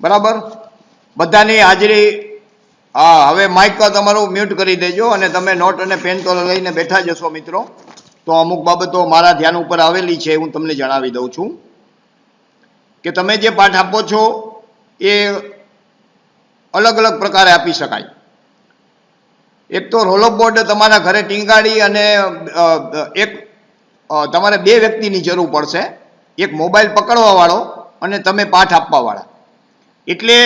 બરાબર? બધાની હાજરી હા, હવે માઇક તમારું મ્યુટ કરી દેજો અને તમે નોટ અને પેન તો લઈને બેઠા જશો મિત્રો. તો અમુક બાબતો મારા ધ્યાન ઉપર આવેલી છે, હું તમને જણાવી દઉં છું. કે તમે જે પાઠ આપો છો, એ અલગ અલગ પ્રકારે આપી શકાય. એક તો રોલ બોર્ડ તમારા ઘરે ટીંગાડી અને એક તમારે બે વ્યક્તિની જરૂર પડશે. એક મોબાઈલ પકડવા વાળો અને તમે પાઠ આપવા વાળા એટલે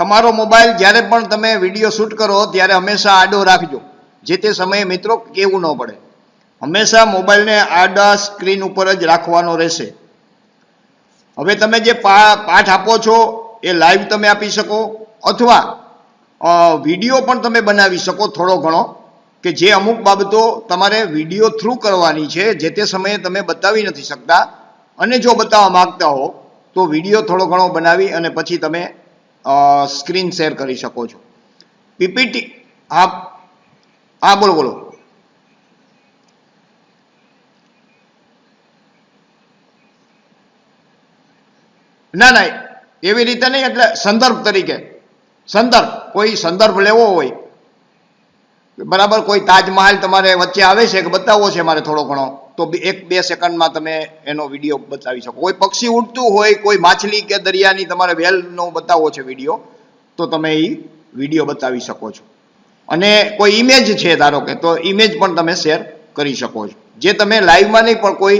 તમારો મોબાઈલ જ્યારે પણ તમે વીડિયો શૂટ કરો, ત્યારે હંમેશા આડો રાખજો. જે તે સમયે મિત્રો કેવું ન પડે. હંમેશા મોબાઈલને આડા સ્ક્રીન ઉપર જ રાખવાનો રહેશે. હવે તમે જે પાઠ આપો છો, એ લાઈવ તમે આપી શકો, અથવા વીડિયો પણ તમે બનાવી શકો થોડો ઘણો, કે જે અમુક બાબતો તમારે વીડિયો થ્રુ કરવાની છે, જે તે સમયે તમે બતાવી નથી શકતા. અને જો બતાવવા માગતા હો, તો વીડિયો થોડો ઘણો બનાવી અને પછી તમે સ્ક્રીન શેર કરી શકો છો. પીપીટી હા હા, બોલો બોલો. ના ના, એવી રીતે નહીં, એટલે સંદર્ભ તરીકે. સંદર્ભ, કોઈ સંદર્ભ લેવો હોય. બરાબર, કોઈ તાજમહાલ તમારે વચ્ચે આવે છે કે બતાવવો છે મારે થોડો ઘણો? તો એક બે સેકન્ડમાં તમે એનો વીડિયો બતાવી શકો. કોઈ પક્ષી ઉડતું હોય, કોઈ માછલી કે દરિયાની તમારે વેલનો બતાવવો છે વીડિયો, તો તમે એ વીડિયો બતાવી શકો છો. અને કોઈ ઇમેજ છે ધારો કે, તો ઇમેજ પણ તમે શેર કરી શકો છો. જે તમે લાઈવમાં નહીં, પણ કોઈ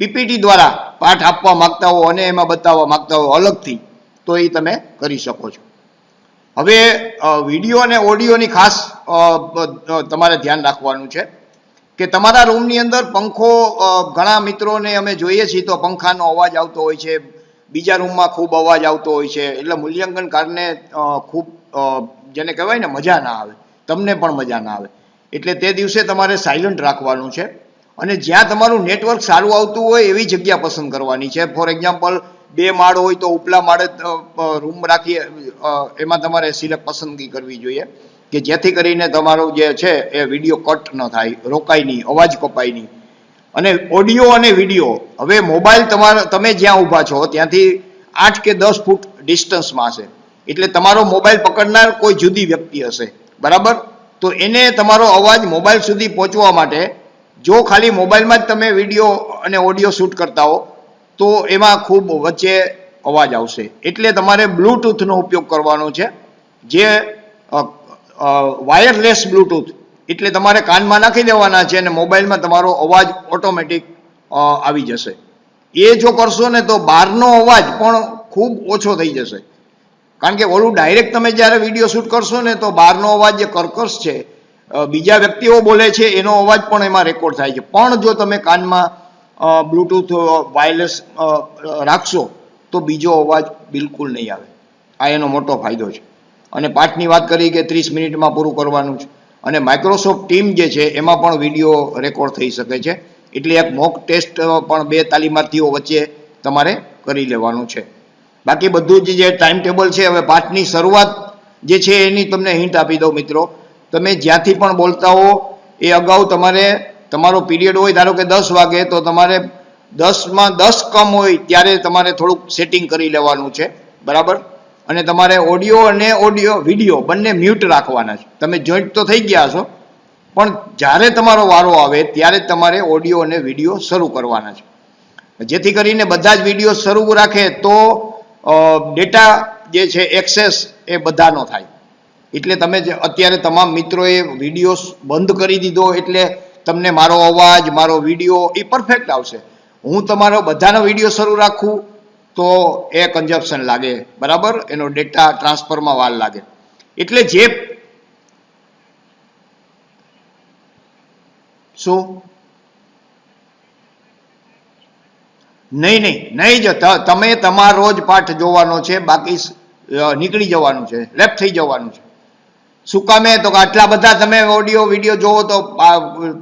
પીપીટી દ્વારા પાઠ આપવા માંગતા હો અને એમાં બતાવવા માગતા હો અલગથી, તો એ તમે કરી શકો છો. હવે વીડિયો અને ઓડિયોની ખાસ તમારે ધ્યાન રાખવાનું છે. કે તમારા રૂમની અંદર પંખો ઘણા મિત્રોને અમે જોઈએ છીએ તો પંખાનો અવાજ આવતો હોય છે, બીજા રૂમમાં ખૂબ અવાજ આવતો હોય છે, એટલે મૂલ્યાંકન કારને ખૂબ જેને કહેવાય ને મજા ના આવે, તમને પણ મજા ના આવે. એટલે તે દિવસે તમારે સાયલન્ટ રાખવાનું છે અને જ્યાં તમારું નેટવર્ક સારું આવતું હોય એવી જગ્યા પસંદ કરવાની છે. ફોર એક્ઝામ્પલ બે માળ હોય તો ઉપલા માળે રૂમ રાખીએ એમાં તમારે સિલેક્ટ પસંદગી કરવી જોઈએ. કે જેથી કરીને તમારું જે છે એ વીડિયો કટ ન થાય, રોકાય નહીં, અવાજ કપાય નહીં. અને ઓડિયો અને વીડિયો, હવે મોબાઈલ તમારા, તમે જ્યાં ઊભા છો, ત્યાંથી આઠ કે દસ ફૂટ ડિસ્ટન્સમાં હશે. એટલે તમારો મોબાઈલ પકડનાર કોઈ જુદી વ્યક્તિ હશે. બરાબર? તો એને તમારો અવાજ મોબાઈલ સુધી પહોંચવા માટે, જો ખાલી મોબાઈલમાં જ તમે વીડિયો અને ઓડિયો શૂટ કરતા હો, તો એમાં ખૂબ વચ્ચે અવાજ આવશે. એટલે તમારે બ્લૂટૂથનો ઉપયોગ કરવાનો છે, જે વાયરલેસ બ્લૂટૂથ એટલે તમારે કાનમાં નાખી દેવાના છે અને મોબાઈલમાં તમારો અવાજ ઓટોમેટિક આવી જશે. એ જો કરશો ને તો બહારનો અવાજ પણ ખૂબ ઓછો થઈ જશે. કારણ કે ઓલું ડાયરેક્ટ તમે જ્યારે વીડિયો શૂટ કરશો ને તો બહારનો અવાજ જે કર્કશ છે બીજા વ્યક્તિઓ બોલે છે, એનો અવાજ પણ એમાં રેકોર્ડ થાય છે. પણ જો તમે કાનમાં બ્લૂટૂથ વાયરલેસ રાખશો તો બીજો અવાજ બિલકુલ નહીં આવે. આ એનો મોટો ફાયદો છે. અને પાઠની વાત કરી કે ત્રીસ મિનિટમાં પૂરું કરવાનું છે. અને માઇક્રોસોફ્ટ ટીમ જે છે, એમાં પણ વીડિયો રેકોર્ડ થઈ શકે છે. એટલે એક મોક ટેસ્ટ પણ બે તાલીમાર્થીઓ વચ્ચે તમારે કરી લેવાનું છે. બાકી બધું જ જે ટાઈમ ટેબલ છે, હવે પાઠની શરૂઆત જે છે, એની તમને હિન્ટ આપી દઉં મિત્રો. તમે જ્યાંથી પણ બોલતા હો, એ અગાઉ તમારે, તમારો પીરિયડ હોય, ધારો કે દસ વાગે, તો તમારે દસમાં દસ કમ હોય, ત્યારે તમારે થોડુંક સેટિંગ કરી લેવાનું છે. બરાબર? અને તમારે ઓડિયો અને ઓડિયો, વીડિયો બંને મ્યુટ રાખવાના છે. તમે જોઈન્ટ તો થઈ ગયા છો, પણ જ્યારે તમારો વારો આવે ત્યારે તમારે ઓડિયો અને વીડિયો શરૂ કરવાના છે. જેથી કરીને બધા જ વીડિયો શરૂ રાખે તો ડેટા જે છે એક્સેસ એ બધાનો થાય. એટલે તમે જે, અત્યારે તમામ મિત્રોએ વીડિયો બંધ કરી દીધો એટલે તમને મારો અવાજ, મારો વીડિયો એ પરફેક્ટ આવશે. હું તમારો બધાનો વીડિયો શરૂ રાખું તો એ કન્ઝપ્શન લાગે, બરાબર? એનો ડેટા ટ્રાન્સફરમાં વાર લાગે. એટલે જે શું? નહીં નહીં નહીં જ તમે તમારો જ પાઠ જોવાનો છે, બાકી નીકળી જવાનું છે લેફ્ટ થઈ જવાનું છે. શું કામે? તો આટલા બધા તમે ઓડિયો વીડિયો જોવો તો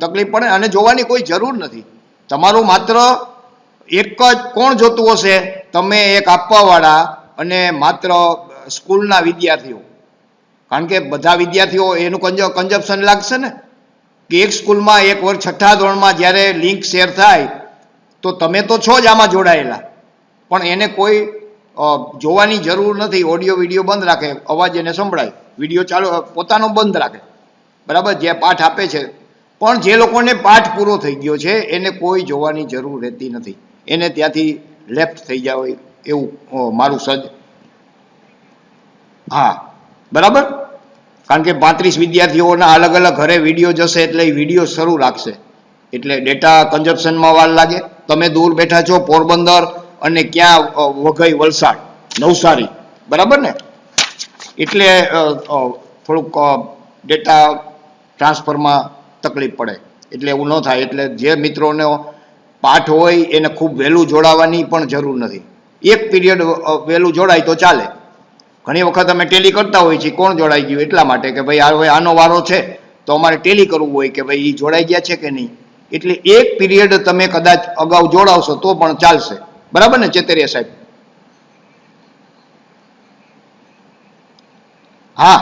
તકલીફ પડે, અને જોવાની કોઈ જરૂર નથી. તમારું માત્ર એક જ કોણ જોતું હશે? તમે એક આપવાવાળા અને માત્ર સ્કૂલના વિદ્યાર્થીઓ. કારણ કે બધા વિદ્યાર્થીઓ એનું કન્ઝપ્શન લાગશે ને? કે એક સ્કૂલમાં એક વર્ષ છઠ્ઠા ધોરણમાં જ્યારે લિંક શેર થાય, તો તમે તો છો જ આમાં જોડાયેલા. પણ એને કોઈ જોવાની જરૂર નથી. ઓડિયો, વીડિયો બંધ રાખે. અવાજ એને સંભળાય. વીડિયો ચાલુ પોતાનો બંધ રાખે. બરાબર? જે પાઠ આપે છે. પણ જે લોકોને પાઠ પૂરો થઈ ગયો છે, એને કોઈ જોવાની જરૂર રહેતી નથી. એને ત્યાંથી લેફ્ટ થઈ જાય એવું મારું સજ. હા, બરાબર? કારણ કે પાંત્રીસ વિદ્યાર્થીઓના અલગ અલગ ઘરે વીડિયો જશે એટલે એ વીડિયો શરૂ રાખશે. એટલે ડેટા કન્ઝપ્શનમાં વાર લાગે. તમે દૂર બેઠા છો, પોરબંદર અને ક્યાં વઘઈ, વલસાડ, નવસારી. બરાબર ને? એટલે થોડુંક ડેટા ટ્રાન્સફરમાં તકલીફ પડે. એટલે એવું ન થાય. એટલે જે મિત્રોનો પાઠ હોય એને ખૂબ વહેલું જોડાવાની પણ જરૂર નથી. એક પીરિયડ વહેલું જોડાય તો ચાલે. ઘણી વખત અમે ટેલી કરતા હોઈએ છીએ, કોણ જોડાઈ ગયું એટલા માટે કે ભાઈ હવે આનો વારો છે, તો અમારે ટેલી કરવું હોય કે ભાઈ એ જોડાઈ ગયા છે કે નહીં. એટલે એક પીરિયડ તમે કદાચ અગાઉ જોડાવશો તો પણ ચાલશે. બરાબર ને, ચેતરિયા સાહેબ? હા.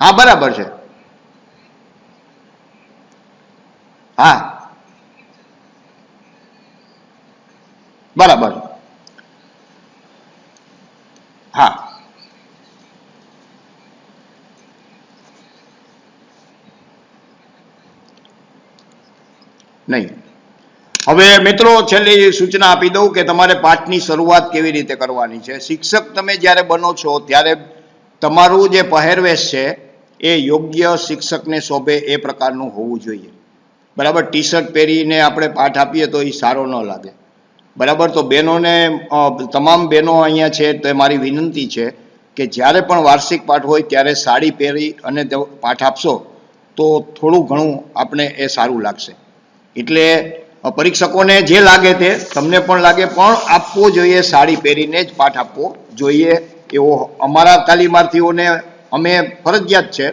હા, બરાબર છે. હા. બરાબર. હા. નહીં. હવે મિત્રો છેલ્લી સૂચના આપી દઉં કે તમારે પાઠની શરૂઆત કેવી રીતે કરવાની છે. શિક્ષક તમે જ્યારે બનો છો, ત્યારે તમારું જે પહેરવેશ છે, એ યોગ્ય શિક્ષકને શોભે એ પ્રકારનું હોવું જોઈએ. બરાબર ટી શર્ટ પહેરીને આપણે પાઠ આપીએ તો એ સારો ન લાગે. બરાબર? તો બહેનોને તમામ બહેનો અહીંયા છે તો મારી વિનંતી છે કે જ્યારે પણ વાર્ષિક પાઠ હોય, ત્યારે સાડી પહેરી અને પાઠ આપશો તો થોડું ઘણું આપણે એ સારું લાગશે. એટલે પરીક્ષકોને જે લાગે તે તમને પણ લાગે, પણ આપવો જોઈએ સાડી પહેરીને જ પાઠ આપવો જોઈએ. એવો અમારા તાલીમાર્થીઓને અમે ફરજિયાત છે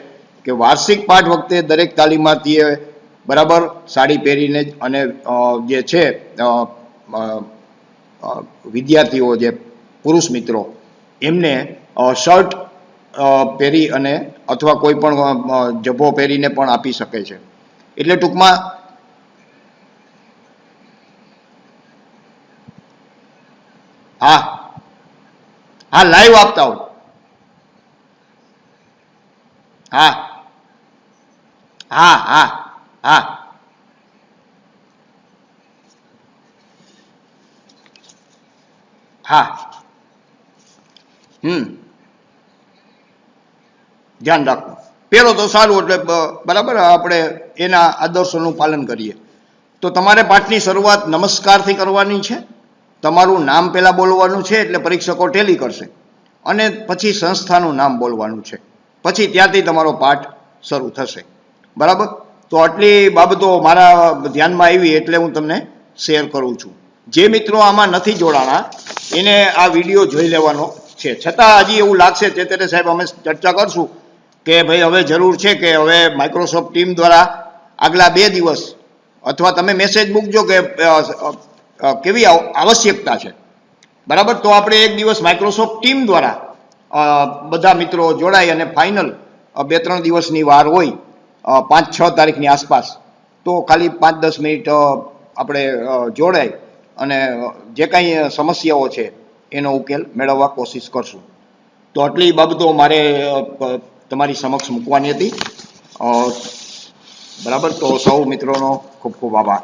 કે વાર્ષિક પાઠ વખતે દરેક તાલીમાર્થીએ બરાબર? સાડી પહેરીને જ અને જે છે વિદ્યાર્થીઓ જે પુરુષ મિત્રો, એમને શર્ટ પહેરી અને અથવા કોઈ પણ જભ્ભો પહેરીને પણ આપી શકે છે. એટલે ટૂંકમાં હા. હા, લાઈવ આપતા હોય. હા. હા હા. હા. હા. હમ. ધ્યાન રાખવું પહેલો તો સારું એટલે બરાબર, આપણે એના આદર્શોનું પાલન કરીએ. તો તમારે પાઠની શરૂઆત નમસ્કારથી કરવાની છે. તમારું નામ પહેલાં બોલવાનું છે એટલે પરીક્ષકો ટેલી કરશે. અને પછી સંસ્થાનું નામ બોલવાનું છે. પછી ત્યાંથી તમારો પાઠ શરૂ થશે. બરાબર? તો આટલી બાબતો મારા ધ્યાનમાં આવી એટલે હું તમને શેર કરું છું. જે મિત્રો આમાં નથી જોડાણા, એને આ વીડિયો જોઈ લેવાનો છે. છતાં હજી એવું લાગશે, ચેતરે સાહેબ, અમે ચર્ચા કરશું કે ભાઈ હવે જરૂર છે કે હવે માઇક્રોસોફ્ટ ટીમ દ્વારા આગલા બે દિવસ અથવા તમે મેસેજ મૂકજો કે કેવી આવ- આવશ્યકતા છે. બરાબર? તો આપણે એક દિવસ માઇક્રોસોફ્ટ ટીમ દ્વારા બધા મિત્રો જોડાય અને ફાઇનલ બે ત્રણ દિવસની વાર હોય પાંચ છ તારીખની આસપાસ. તો ખાલી પાંચ દસ મિનિટ આપણે જોડાય અને જે કાંઈ સમસ્યાઓ છે, એનો ઉકેલ મેળવવા કોશિશ કરશું. તો આટલી બાબતો મારે તમારી સમક્ષ મૂકવાની હતી. બરાબર? તો સૌ મિત્રોનો ખૂબ ખૂબ આભાર.